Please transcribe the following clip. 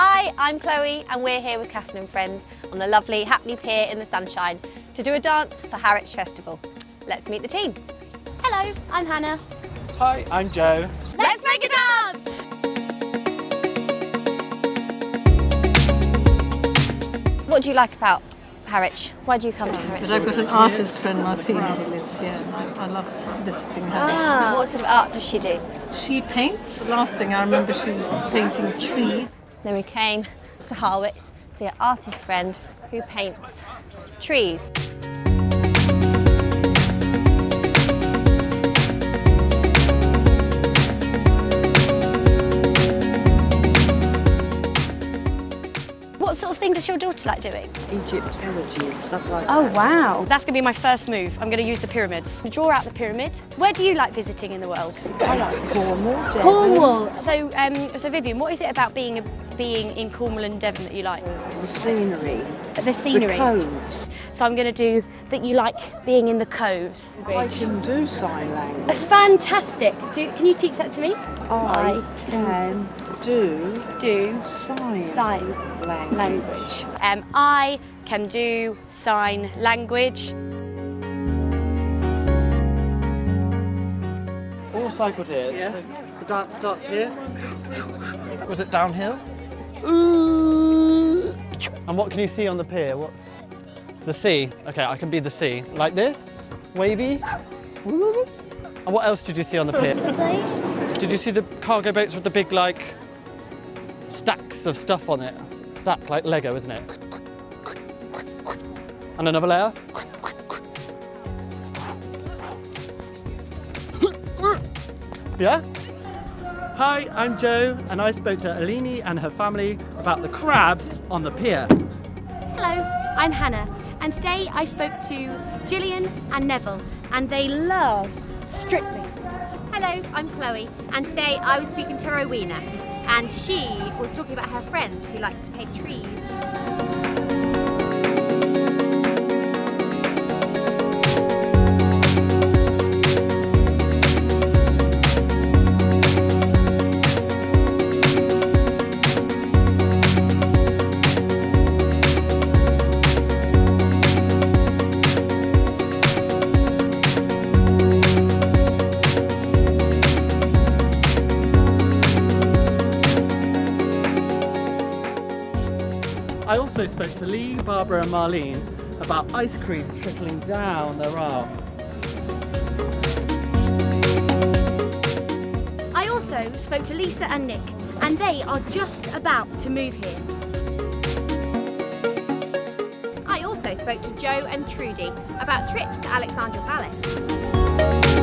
Hi, I'm Chloe and we're here with Catherine and friends on the lovely Ha'penny Pier in the sunshine to do a dance for Harwich Festival. Let's meet the team. Hello, I'm Hannah. Hi, I'm Joe. Let's make a dance! What do you like about Harwich? Why do you come to Harwich? But I've got an artist friend, Martina, who lives here, and I, I love visiting her. Ah, what sort of art does she do? She paints. The last thing I remember, she was painting trees. Then we came to Harwich to see an artist friend who paints trees. What sort of thing does your daughter like doing? Egyptology and stuff like Oh that. wow, that's going to be my first move. I'm going to use the pyramids. Draw out the pyramid. Where do you like visiting in the world? I like Cornwall, Devon. Cornwall. So, um, so Vivian, what is it about being a, being in Cornwall and Devon that you like? The scenery, The scenery. the coves. So I'm going to do that you like being in the coves. I can do sign language. Fantastic. Do, can you teach that to me? I can do do sign, sign language. language. Um, I can do sign language. All cycled here. Yeah. The dance starts here. Was it downhill? And what can you see on the pier? What's the sea? Okay, I can be the sea. Like this, wavy. And what else did you see on the pier? Did you see the cargo boats with the big like stacks of stuff on it? S- Stacked like Lego, isn't it? And another layer. Yeah? Hi, I'm Joe, and I spoke to Alini and her family about the crabs on the pier. Hello, I'm Hannah, and today I spoke to Gillian and Neville, and they love Strictly. Hello, I'm Chloe and today I was speaking to Rowena and she was talking about her friend who likes to paint trees. I also spoke to Lee, Barbara, and Marlene about ice cream trickling down their arm. I also spoke to Lisa and Nick, and they are just about to move here. I also spoke to Joe and Trudy about trips to Alexandra Palace.